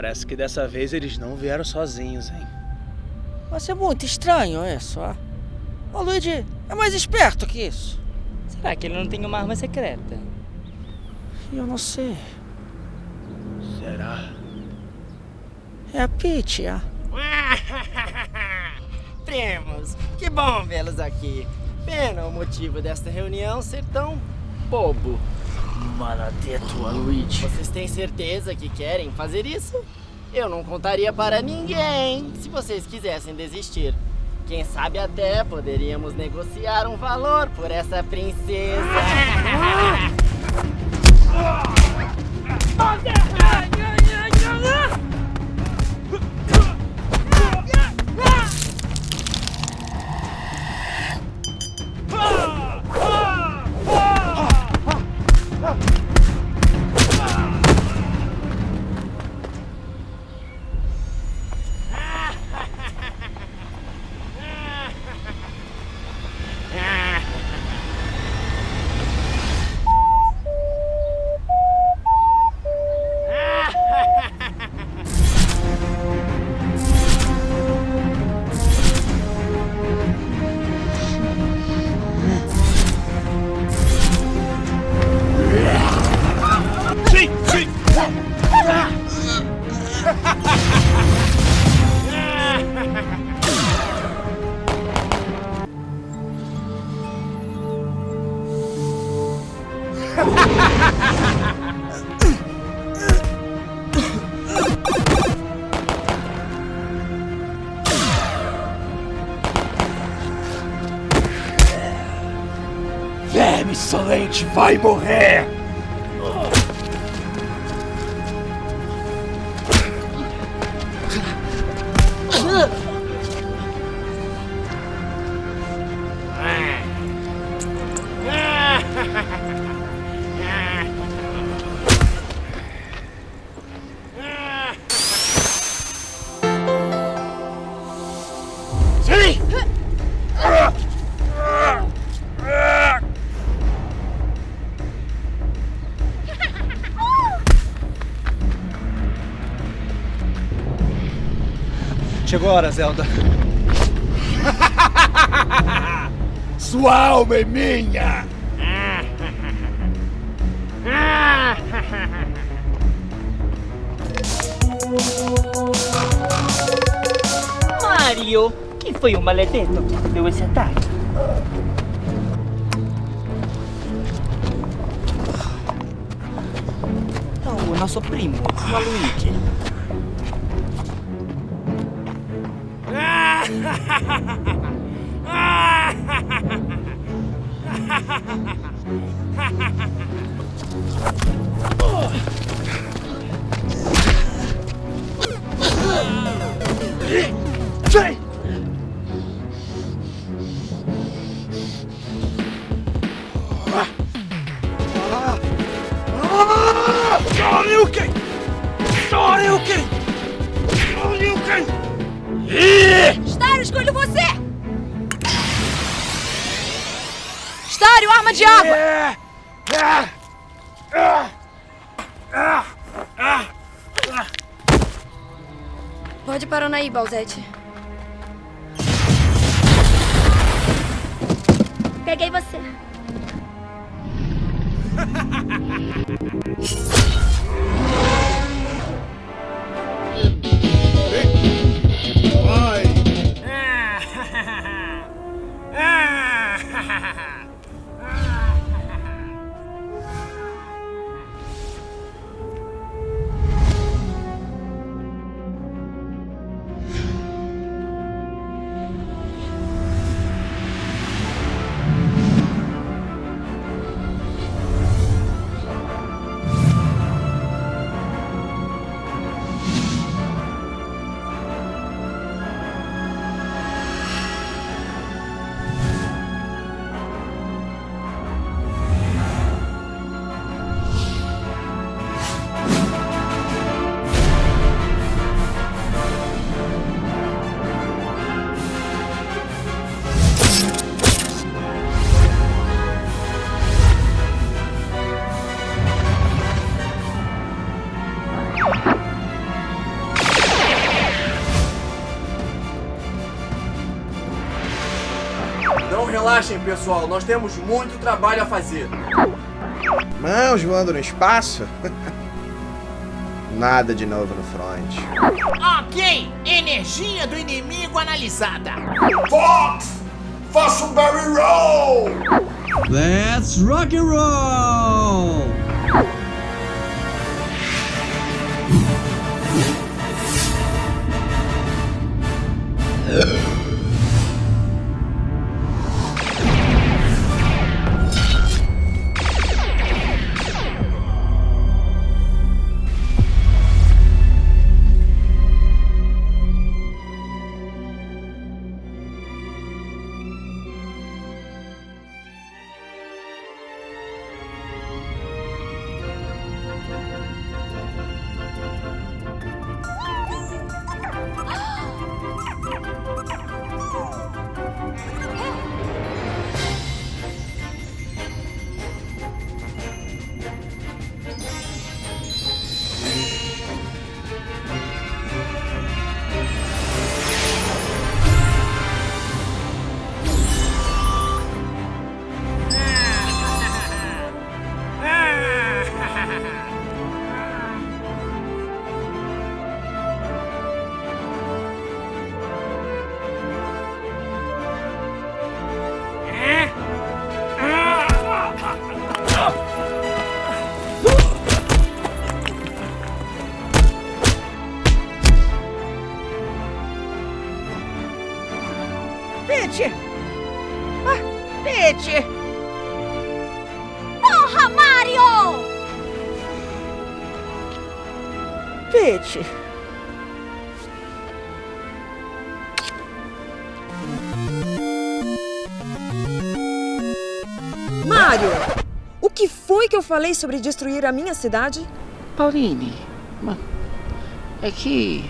Parece que dessa vez eles não vieram sozinhos, hein? Mas é muito estranho isso, ó. O Luigi é mais esperto que isso. Será que ele não tem uma arma secreta? Eu não sei. Será? É a Peach, ó. Primos, que bom vê-los aqui. Pena o motivo desta reunião ser tão bobo. Maladetua, Luigi. Vocês têm certeza que querem fazer isso? Eu não contaria para ninguém se vocês quisessem desistir. Quem sabe até poderíamos negociar um valor por essa princesa. Verme insolente vai morrer! Sim! Hora, Zelda. Sua alma é minha! Mario! Quem foi o maledetto que deu esse ataque? Não, o nosso primo, o Luigi. Shoryuken! Shoryuken! Stario, escolho você! Stario, arma de água! É! Ah! Ah! Pode parar aí, Balzete. Peguei você. ha ha ha! Relaxem, pessoal, nós temos muito trabalho a fazer. Mãos voando no espaço? Nada de novo no front. Ok, energia do inimigo analisada. Fox! Faça um barrel roll! Let's rock and roll! Peach! Ah, Peach! Porra, Mario! Peach! Mario! O que foi que eu falei sobre destruir a minha cidade? Pauline, é que